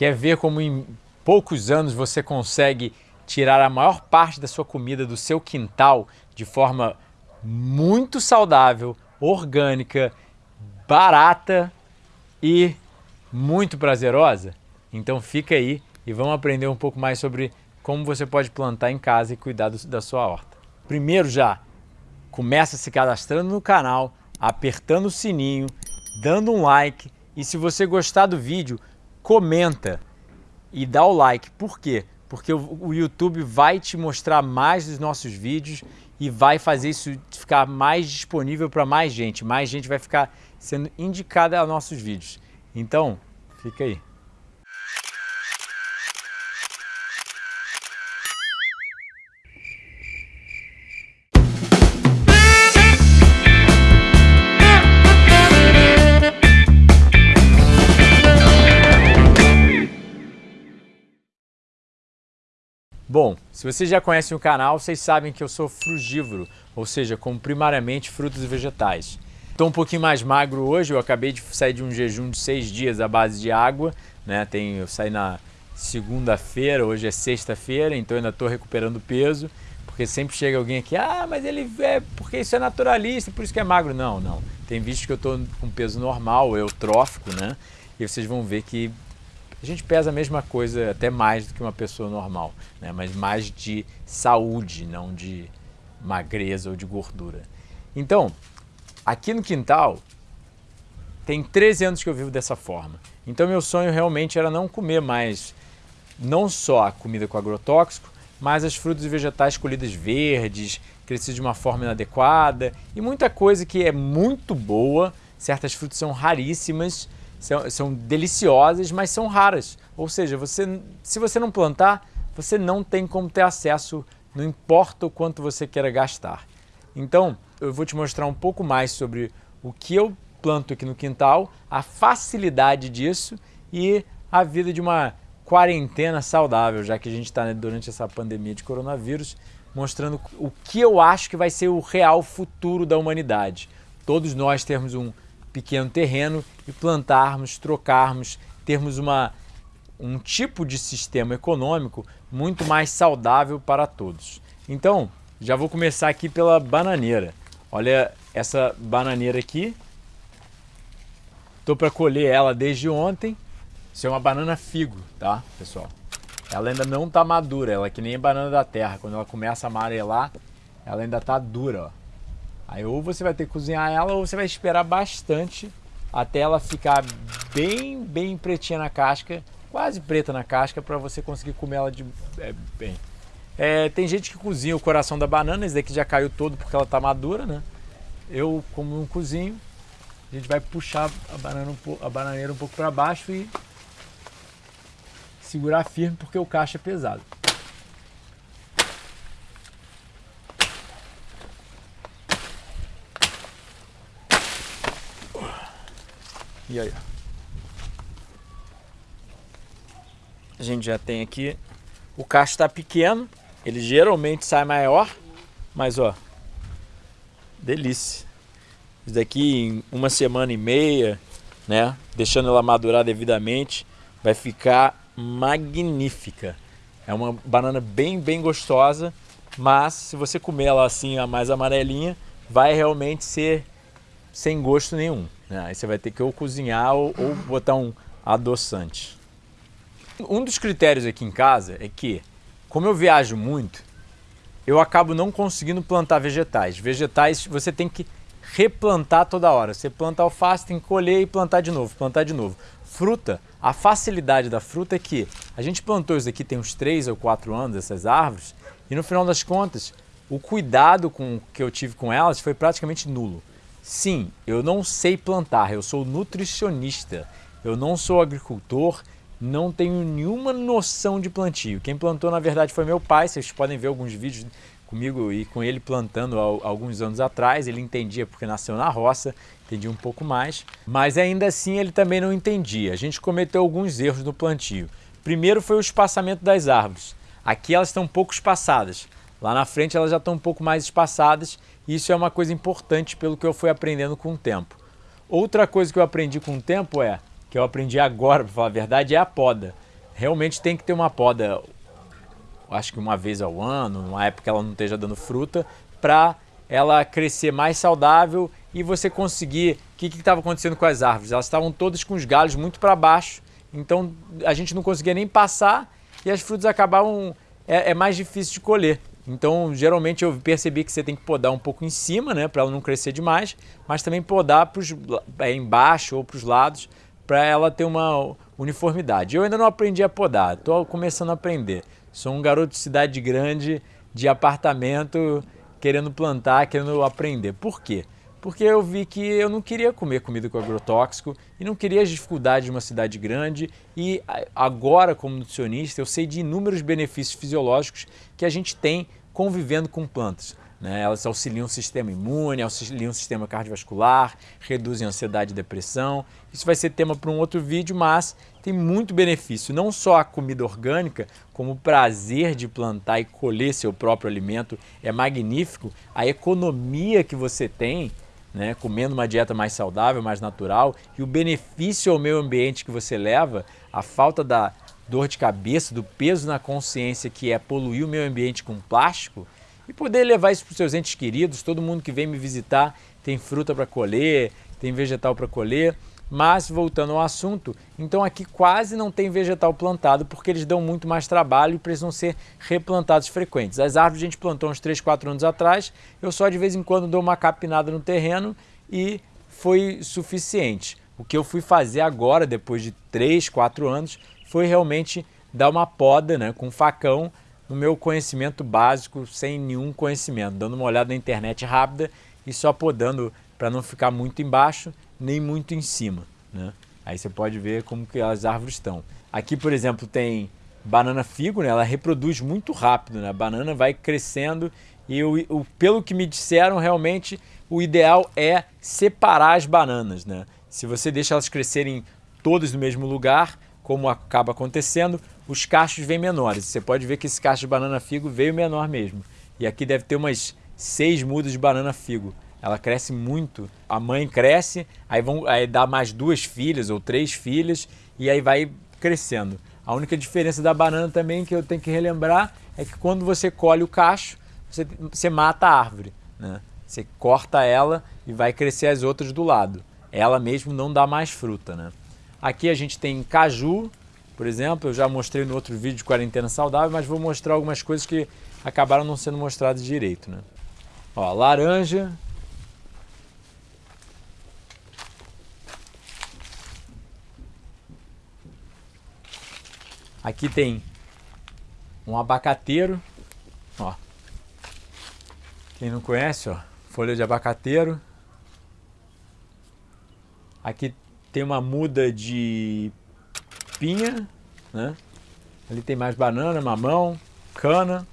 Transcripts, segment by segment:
Quer ver como em poucos anos você consegue tirar a maior parte da sua comida do seu quintal de forma muito saudável, orgânica, barata e muito prazerosa? Então fica aí e vamos aprender um pouco mais sobre como você pode plantar em casa e cuidar do, da sua horta. Primeiro já, começa se cadastrando no canal, apertando o sininho, dando um like e se você gostar do vídeo, comenta e dá o like. Por quê? Porque o YouTube vai te mostrar mais dos nossos vídeos e vai fazer isso ficar mais disponível para mais gente. Mais gente vai ficar sendo indicada a nossos vídeos. Então, fica aí. Bom, se vocês já conhecem o canal, vocês sabem que eu sou frugívoro, ou seja, como primariamente frutos e vegetais. Estou um pouquinho mais magro hoje, eu acabei de sair de um jejum de seis dias à base de água, né? Tem, eu saí na segunda-feira, hoje é sexta-feira, então ainda estou recuperando peso, porque sempre chega alguém aqui, ah, mas ele é porque isso é naturalista, por isso que é magro. Não, não. Tem visto que eu estou com peso normal, eutrófico, né? E vocês vão ver que a gente pesa a mesma coisa, até mais do que uma pessoa normal, né? mas mais de saúde, não de magreza ou de gordura. Então, aqui no quintal, tem 13 anos que eu vivo dessa forma. Então meu sonho realmente era não comer mais, não só a comida com agrotóxico, mas as frutas e vegetais colhidas verdes, crescidas de uma forma inadequada e muita coisa que é muito boa, certas frutas são raríssimas, são, são deliciosas, mas são raras. Ou seja, você, se você não plantar, você não tem como ter acesso, não importa o quanto você queira gastar. Então, eu vou te mostrar um pouco mais sobre o que eu planto aqui no quintal, a facilidade disso e a vida de uma quarentena saudável, já que a gente está né, durante essa pandemia de coronavírus, mostrando o que eu acho que vai ser o real futuro da humanidade. Todos nós temos um pequeno terreno e plantarmos, trocarmos, termos uma, um tipo de sistema econômico muito mais saudável para todos. Então, já vou começar aqui pela bananeira. Olha essa bananeira aqui. Estou para colher ela desde ontem. Isso é uma banana figo, tá, pessoal? Ela ainda não está madura, ela é que nem banana da terra. Quando ela começa a amarelar, ela ainda está dura, ó. Aí ou você vai ter que cozinhar ela ou você vai esperar bastante até ela ficar bem, bem pretinha na casca, quase preta na casca, para você conseguir comer ela de é, bem. É, tem gente que cozinha o coração da banana, esse daqui já caiu todo porque ela está madura, né? Eu, como não cozinho, a gente vai puxar a, banana um a bananeira um pouco para baixo e segurar firme porque o cacho é pesado. E aí, A gente já tem aqui, o cacho está pequeno, ele geralmente sai maior, mas ó, delícia. Isso daqui em uma semana e meia, né, deixando ela madurar devidamente, vai ficar magnífica. É uma banana bem, bem gostosa, mas se você comer ela assim, a mais amarelinha, vai realmente ser sem gosto nenhum. Né? Aí você vai ter que ou cozinhar ou, ou botar um adoçante. Um dos critérios aqui em casa é que, como eu viajo muito, eu acabo não conseguindo plantar vegetais. Vegetais você tem que replantar toda hora. Você planta alface, tem que colher e plantar de novo, plantar de novo. Fruta, a facilidade da fruta é que a gente plantou isso aqui tem uns 3 ou 4 anos, essas árvores, e no final das contas, o cuidado com, que eu tive com elas foi praticamente nulo. Sim, eu não sei plantar, eu sou nutricionista, eu não sou agricultor, não tenho nenhuma noção de plantio. Quem plantou na verdade foi meu pai, vocês podem ver alguns vídeos comigo e com ele plantando há alguns anos atrás, ele entendia porque nasceu na roça, entendia um pouco mais, mas ainda assim ele também não entendia. A gente cometeu alguns erros no plantio. Primeiro foi o espaçamento das árvores. Aqui elas estão um pouco espaçadas, lá na frente elas já estão um pouco mais espaçadas isso é uma coisa importante pelo que eu fui aprendendo com o tempo. Outra coisa que eu aprendi com o tempo é, que eu aprendi agora, para falar a verdade, é a poda. realmente tem que ter uma poda, acho que uma vez ao ano, numa época que ela não esteja dando fruta, para ela crescer mais saudável e você conseguir... O que estava acontecendo com as árvores? Elas estavam todas com os galhos muito para baixo, então a gente não conseguia nem passar e as frutas acabavam... É, é mais difícil de colher. Então, geralmente eu percebi que você tem que podar um pouco em cima, né, para ela não crescer demais, mas também podar pros, é, embaixo ou para os lados, para ela ter uma uniformidade. Eu ainda não aprendi a podar, estou começando a aprender. Sou um garoto de cidade grande, de apartamento, querendo plantar, querendo aprender. Por quê? Porque eu vi que eu não queria comer comida com agrotóxico e não queria as dificuldades de uma cidade grande e agora como nutricionista eu sei de inúmeros benefícios fisiológicos que a gente tem convivendo com plantas. Né? Elas auxiliam o sistema imune, auxiliam o sistema cardiovascular, reduzem a ansiedade e depressão. Isso vai ser tema para um outro vídeo, mas tem muito benefício. Não só a comida orgânica, como o prazer de plantar e colher seu próprio alimento é magnífico. A economia que você tem, né, comendo uma dieta mais saudável, mais natural, e o benefício ao meio ambiente que você leva, a falta da dor de cabeça, do peso na consciência que é poluir o meio ambiente com plástico, e poder levar isso para os seus entes queridos, todo mundo que vem me visitar tem fruta para colher, tem vegetal para colher, mas voltando ao assunto, então aqui quase não tem vegetal plantado porque eles dão muito mais trabalho e precisam ser replantados frequentes. As árvores a gente plantou uns 3, 4 anos atrás, eu só de vez em quando dou uma capinada no terreno e foi suficiente. O que eu fui fazer agora, depois de 3, 4 anos, foi realmente dar uma poda né, com facão no meu conhecimento básico, sem nenhum conhecimento, dando uma olhada na internet rápida e só podando para não ficar muito embaixo nem muito em cima. Né? Aí você pode ver como que as árvores estão. Aqui, por exemplo, tem banana figo, né? ela reproduz muito rápido, né? a banana vai crescendo e o, pelo que me disseram, realmente o ideal é separar as bananas. Né? Se você deixa elas crescerem todas no mesmo lugar, como acaba acontecendo, os cachos vêm menores. Você pode ver que esse cacho de banana figo veio menor mesmo. E aqui deve ter umas seis mudas de banana figo. Ela cresce muito. A mãe cresce, aí, vão, aí dá mais duas filhas ou três filhas e aí vai crescendo. A única diferença da banana também que eu tenho que relembrar é que quando você colhe o cacho, você, você mata a árvore. Né? Você corta ela e vai crescer as outras do lado. Ela mesmo não dá mais fruta. Né? Aqui a gente tem caju, por exemplo, eu já mostrei no outro vídeo de quarentena saudável, mas vou mostrar algumas coisas que acabaram não sendo mostradas direito. Né? Ó, laranja. Aqui tem um abacateiro, ó. Quem não conhece, ó, folha de abacateiro. Aqui tem uma muda de pinha, né? Ali tem mais banana, mamão, cana.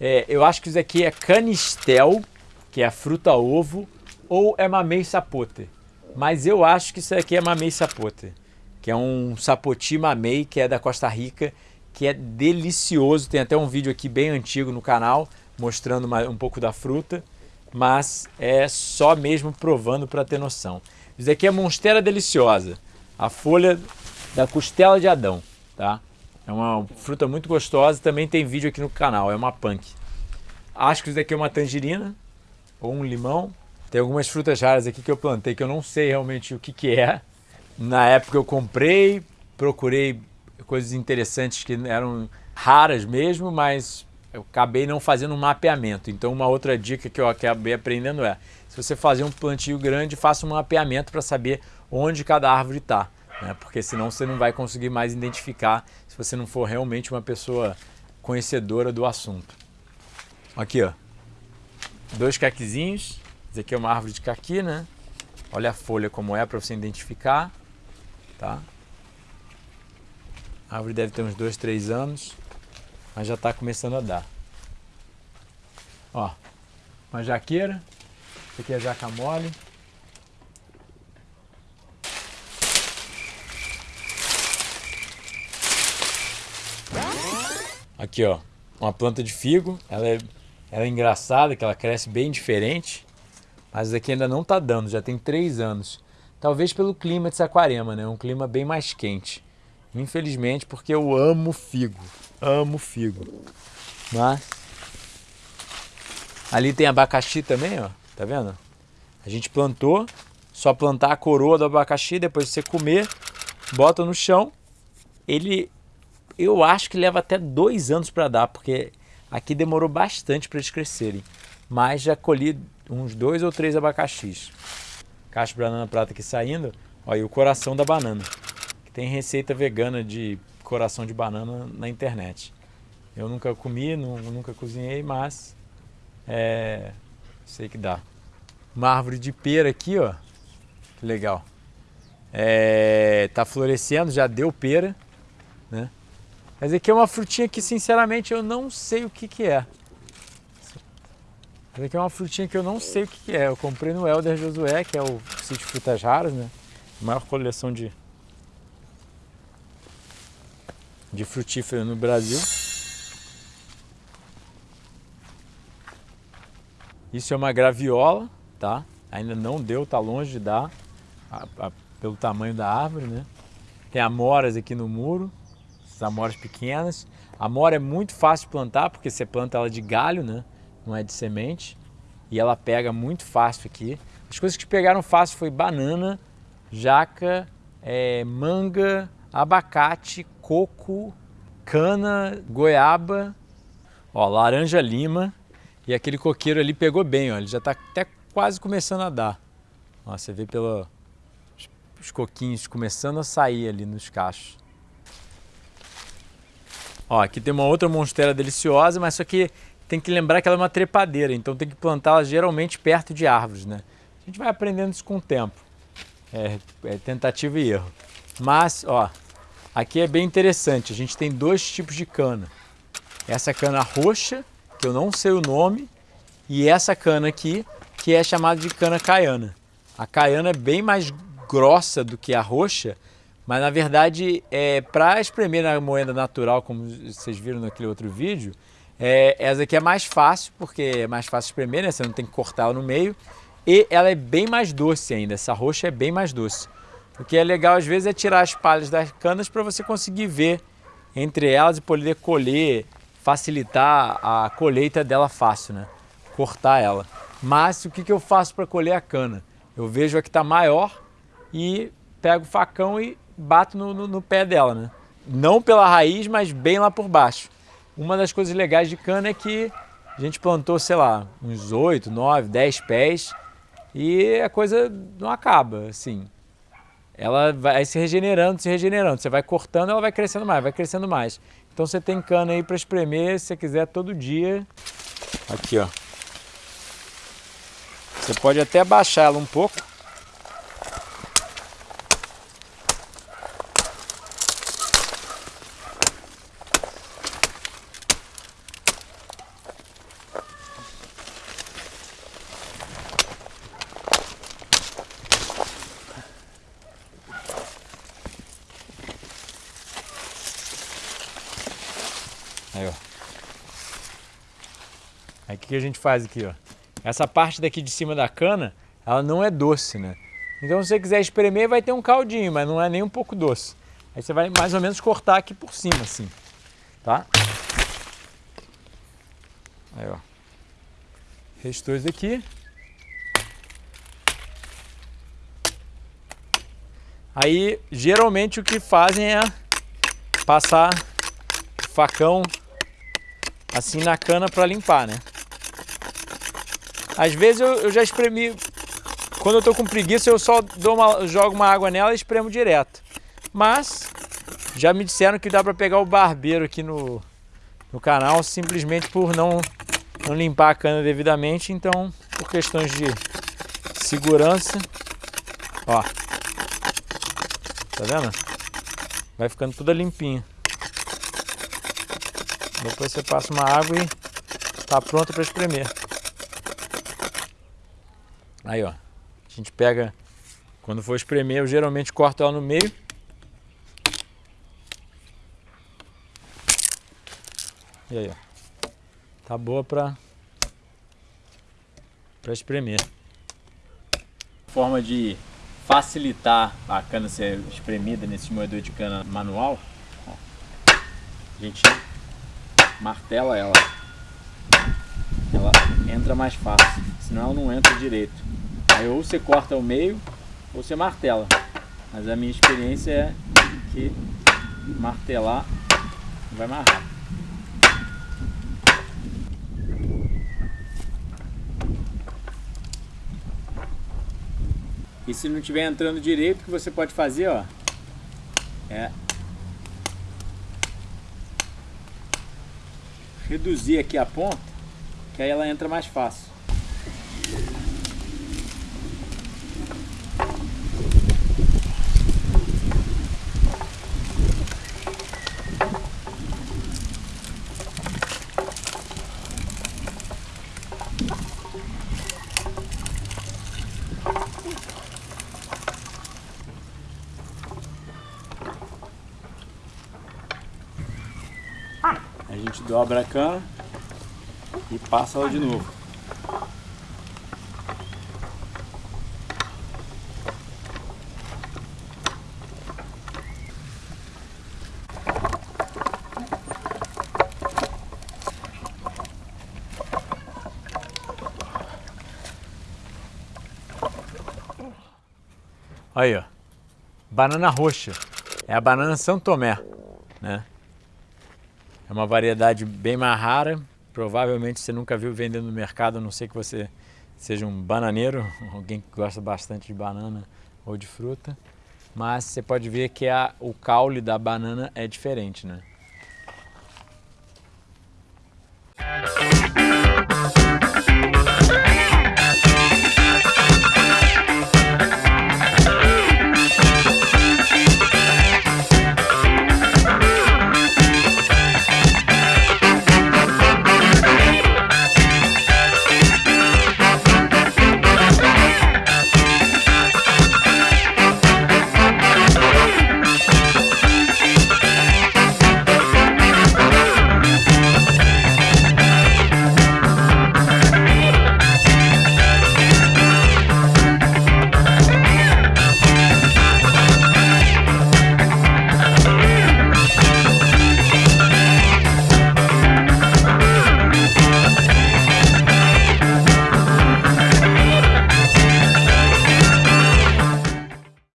É, eu acho que isso aqui é canistel, que é a fruta ovo, ou é mamei sapote. Mas eu acho que isso aqui é mamei sapote, que é um sapoti mamei, que é da Costa Rica, que é delicioso. Tem até um vídeo aqui bem antigo no canal, mostrando uma, um pouco da fruta, mas é só mesmo provando para ter noção. Isso aqui é Monstera Deliciosa, a folha da costela de Adão, tá? É uma fruta muito gostosa, também tem vídeo aqui no canal, é uma punk. Acho que isso daqui é uma tangerina ou um limão. Tem algumas frutas raras aqui que eu plantei que eu não sei realmente o que, que é. Na época eu comprei, procurei coisas interessantes que eram raras mesmo, mas eu acabei não fazendo um mapeamento. Então uma outra dica que eu acabei aprendendo é, se você fazer um plantio grande, faça um mapeamento para saber onde cada árvore está. Né? Porque senão você não vai conseguir mais identificar se você não for realmente uma pessoa conhecedora do assunto. Aqui, ó. Dois caquizinhos. Esse aqui é uma árvore de caqui, né? Olha a folha como é para você identificar. Tá? A árvore deve ter uns dois, três anos mas já está começando a dar. Ó, uma jaqueira, essa aqui é jaca mole. Aqui ó, uma planta de figo, ela é, ela é engraçada, que ela cresce bem diferente, mas aqui ainda não está dando, já tem três anos. Talvez pelo clima de Saquarema, né? um clima bem mais quente. Infelizmente, porque eu amo figo. Amo figo. Mas... Ali tem abacaxi também, ó. Tá vendo? A gente plantou, só plantar a coroa do abacaxi, depois você comer, bota no chão. Ele, eu acho que leva até dois anos para dar, porque aqui demorou bastante para eles crescerem. Mas já colhi uns dois ou três abacaxis. Caixa de banana prata aqui saindo. Olha, o coração da banana. Tem receita vegana de coração de banana na internet. Eu nunca comi, nunca cozinhei, mas é, sei que dá. Uma árvore de pera aqui, ó. Que legal. É, tá florescendo, já deu pera, né? Mas aqui é uma frutinha que, sinceramente, eu não sei o que que é. Essa aqui é uma frutinha que eu não sei o que, é. Eu comprei no Elder Josué, que é o sítio Frutas Raras, né? Maior coleção de, de frutífero no Brasil. Isso é uma graviola, tá? Ainda não deu, tá longe de dar, a, a, pelo tamanho da árvore, né? Tem amoras aqui no muro, essas amoras pequenas. Amora é muito fácil de plantar, porque você planta ela de galho, né? Não é de semente. E ela pega muito fácil aqui. As coisas que pegaram fácil foi banana, jaca, é, manga, abacate, coco, cana, goiaba, ó, laranja lima, e aquele coqueiro ali pegou bem, ó, ele já está até quase começando a dar. Ó, você vê pelos os coquinhos começando a sair ali nos cachos. Ó, aqui tem uma outra monstera deliciosa, mas só que tem que lembrar que ela é uma trepadeira, então tem que plantá-la geralmente perto de árvores, né? A gente vai aprendendo isso com o tempo. É, é tentativa e erro. Mas, ó, aqui é bem interessante. A gente tem dois tipos de cana. Essa cana roxa que eu não sei o nome, e essa cana aqui, que é chamada de cana caiana. A caiana é bem mais grossa do que a roxa, mas na verdade, é, para espremer na moeda natural, como vocês viram naquele outro vídeo, é, essa aqui é mais fácil, porque é mais fácil espremer, né? você não tem que cortar ela no meio, e ela é bem mais doce ainda, essa roxa é bem mais doce. O que é legal às vezes é tirar as palhas das canas para você conseguir ver entre elas e poder colher facilitar a colheita dela fácil, né? Cortar ela. Mas o que, que eu faço para colher a cana? Eu vejo a que está maior e pego o facão e bato no, no, no, pé dela, né? Não pela raiz, mas bem lá por baixo. Uma das coisas legais de cana é que a gente plantou, sei lá, uns 8, 9, 10 pés e a coisa não acaba, assim. Ela vai se regenerando, se regenerando. Você vai cortando, ela vai crescendo mais, vai crescendo mais. Então você tem cana aí para espremer, se você quiser todo dia. Aqui, ó. Você pode até baixar ela um pouco. Que, a gente faz aqui, ó? Essa parte daqui de cima da cana, ela não é doce, né? Então se você quiser espremer, vai ter um caldinho, mas não é nem um pouco doce. Aí você vai mais ou menos cortar aqui por cima, assim, tá? Aí, ó. Restou isso aqui. Aí, geralmente o que fazem é passar facão assim na cana para limpar, né? Às vezes eu, eu, já espremi, quando eu tô com preguiça eu só dou uma, jogo uma água nela e espremo direto. Mas já me disseram que dá para pegar o barbeiro aqui no, no canal simplesmente por não, não limpar a cana devidamente, então por questões de segurança, ó, tá vendo? Vai ficando tudo limpinho. Depois você passa uma água e tá pronto para espremer. Aí, ó. A gente pega, quando for espremer, eu geralmente corto ela no meio. E aí, ó. Tá boa para para espremer. Forma de facilitar a cana ser espremida nesse moedor de cana manual, ó, a gente martela ela. Entra mais fácil, senão não entra direito. Aí ou você corta ao meio ou você martela. Mas a minha experiência é que martelar vai mais rápido. E se não estiver entrando direito, o que você pode fazer, ó, é reduzir aqui a ponta, que aí ela entra mais fácil. A gente dobra a cana e passa ela de novo. Aí, ó. Banana roxa. É a banana São Tomé, né? É uma variedade bem mais rara. Provavelmente você nunca viu vendendo no mercado, a não ser que você seja um bananeiro, alguém que gosta bastante de banana ou de fruta. Mas você pode ver que a, o caule da banana é diferente, né?